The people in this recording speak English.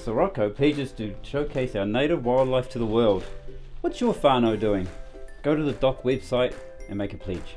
Sirocco pages to showcase our native wildlife to the world. What's your whānau doing? Go to the DOC website and make a pledge.